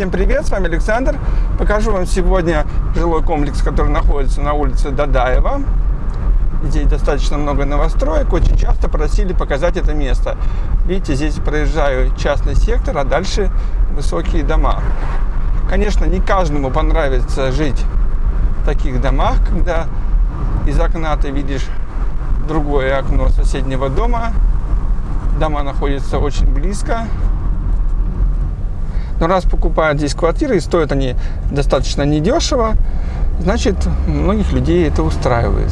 Всем привет, с вами Александр. Покажу вам сегодня жилой комплекс, который находится на улице Дадаева. Здесь достаточно много новостроек. Очень часто просили показать это место. Видите, здесь проезжаю частный сектор, а дальше высокие дома. Конечно, не каждому понравится жить в таких домах, когда из окна ты видишь другое окно соседнего дома. Дома находятся очень близко. Но раз покупают здесь квартиры и стоят они достаточно недешево, значит, многих людей это устраивает.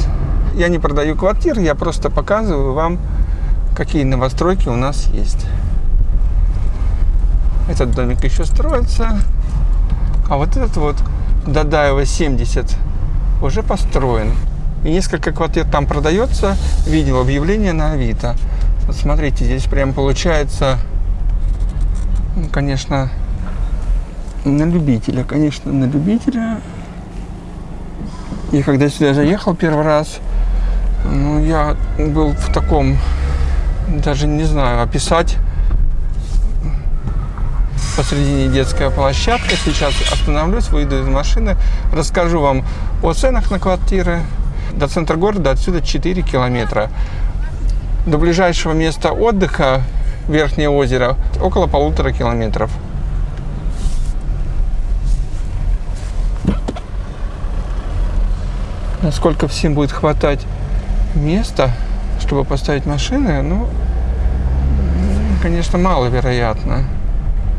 Я не продаю квартиры, я просто показываю вам, какие новостройки у нас есть. Этот домик еще строится. А вот этот вот Дадаева 70 уже построен. И несколько квартир там продается. Видел объявление на Авито. Вот смотрите, здесь прям получается, ну, конечно, на любителя, конечно, на любителя. И когда сюда заехал первый раз, ну, я был в таком, даже не знаю, описать. Посредине детская площадка. Сейчас остановлюсь, выйду из машины, расскажу вам о ценах на квартиры. До центра города отсюда 4 километра. До ближайшего места отдыха, Верхнее озеро, около полутора километров. Насколько всем будет хватать места, чтобы поставить машины, ну, конечно, маловероятно,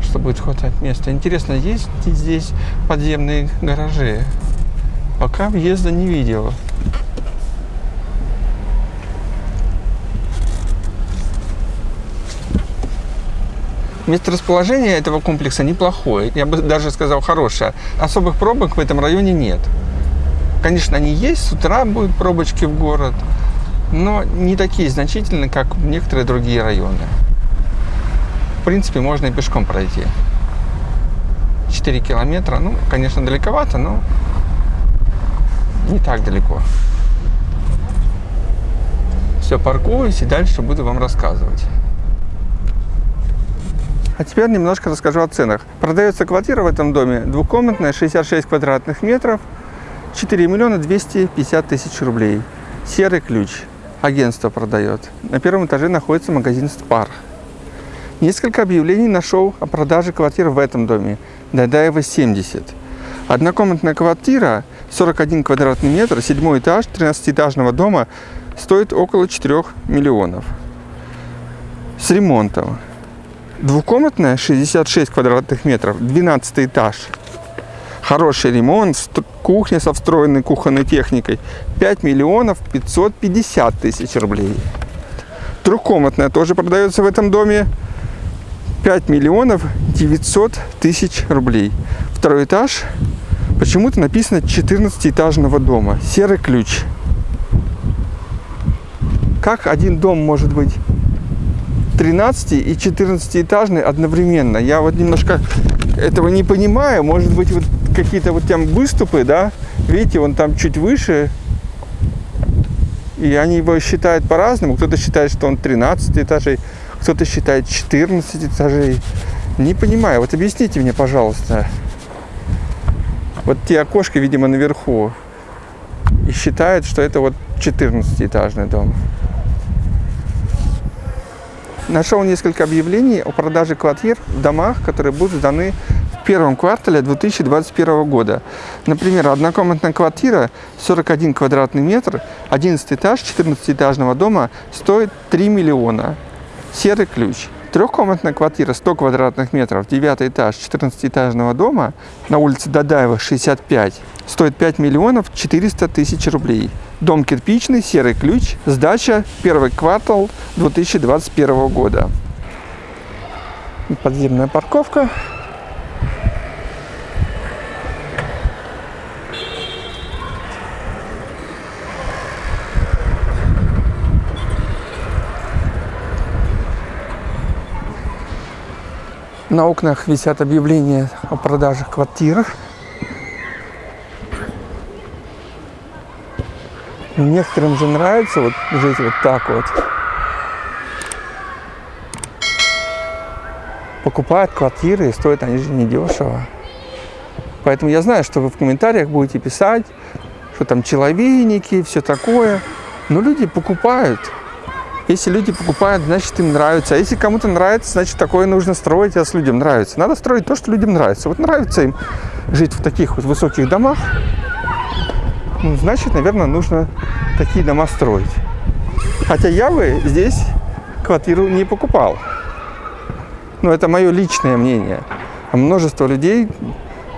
что будет хватать места. Интересно, есть здесь подземные гаражи? Пока въезда не видел. Месторасположение этого комплекса неплохое, я бы даже сказал хорошее. Особых пробок в этом районе нет. Конечно, они есть, с утра будут пробочки в город, но не такие значительные, как в некоторые другие районы. В принципе, можно и пешком пройти. 4 километра, ну, конечно, далековато, но не так далеко. Все, паркуюсь и дальше буду вам рассказывать. А теперь немножко расскажу о ценах. Продается квартира в этом доме двухкомнатная, 66 квадратных метров – 4 миллиона 250 тысяч рублей. Серый ключ. Агентство продает. На первом этаже находится магазин «Спар». Несколько объявлений нашел о продаже квартир в этом доме. Дадаева 70. Однокомнатная квартира, 41 квадратный метр, седьмой этаж 13-этажного дома стоит около 4 миллионов. С ремонтом. Двухкомнатная, 66 квадратных метров, 12 этаж хороший ремонт, кухня со встроенной кухонной техникой. 5 миллионов 550 тысяч рублей. Трехкомнатная тоже продается в этом доме. 5 миллионов 900 тысяч рублей. Второй этаж. Почему-то написано 14-этажного дома. Серый ключ. Как один дом может быть 13 и 14 этажный одновременно? Я вот немножко этого не понимаю. Может быть, вот какие-то вот там выступы, да, видите, он там чуть выше, и они его считают по-разному. Кто-то считает, что он 13 этажей, кто-то считает 14 этажей. Не понимаю, вот объясните мне, пожалуйста. Вот те окошки, видимо, наверху. И считают, что это вот 14-этажный дом. Нашел несколько объявлений о продаже квартир в домах, которые будут сданы первом квартале 2021 года. Например, однокомнатная квартира 41 квадратный метр, 11 этаж 14-этажного дома стоит 3 миллиона. Серый ключ. Трехкомнатная квартира 100 квадратных метров, 9 этаж 14-этажного дома на улице Дадаева 65 стоит 5 миллионов 400 тысяч рублей. Дом кирпичный, серый ключ, сдача первый квартал 2021 года. Подземная парковка. На окнах висят объявления о продаже квартир. Некоторым же нравится вот жить вот так вот. Покупают квартиры и стоят они же недешево. Поэтому я знаю, что вы в комментариях будете писать, что там человейники, все такое. Но люди покупают. Если люди покупают, значит им нравится. А если кому-то нравится, значит такое нужно строить, раз людям нравится. Надо строить то, что людям нравится. Вот нравится им жить в таких вот высоких домах, ну, значит, наверное, нужно такие дома строить. Хотя я бы здесь квартиру не покупал. Но это мое личное мнение. А множество людей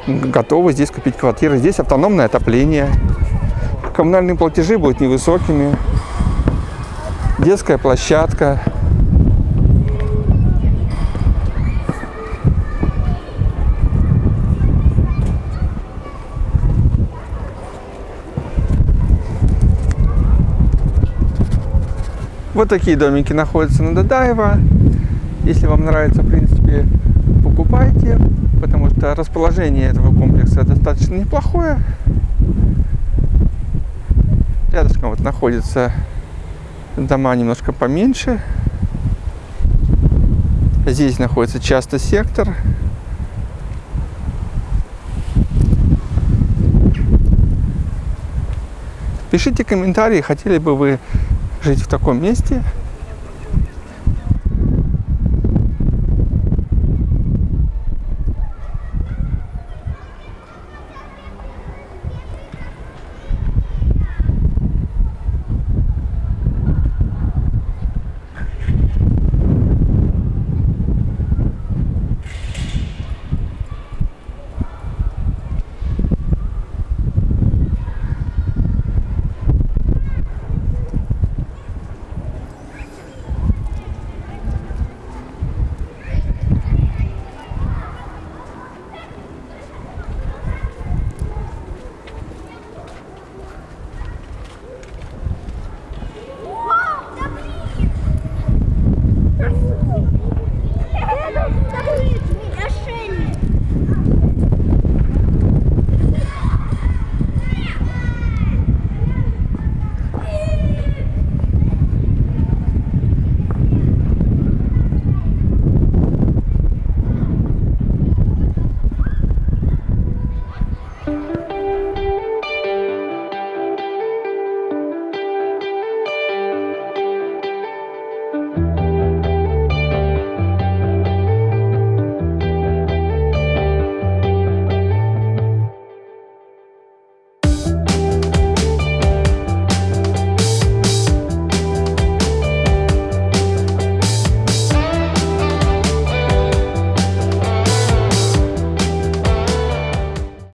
готовы здесь купить квартиры. Здесь автономное отопление. Коммунальные платежи будут невысокими. Детская площадка. Вот такие домики находятся на Дадаево. Если вам нравится, в принципе, покупайте, потому что расположение этого комплекса достаточно неплохое. Рядышком вот находятся дома немножко поменьше. Здесь находится часто сектор. Пишите комментарии, хотели бы вы жить в таком месте –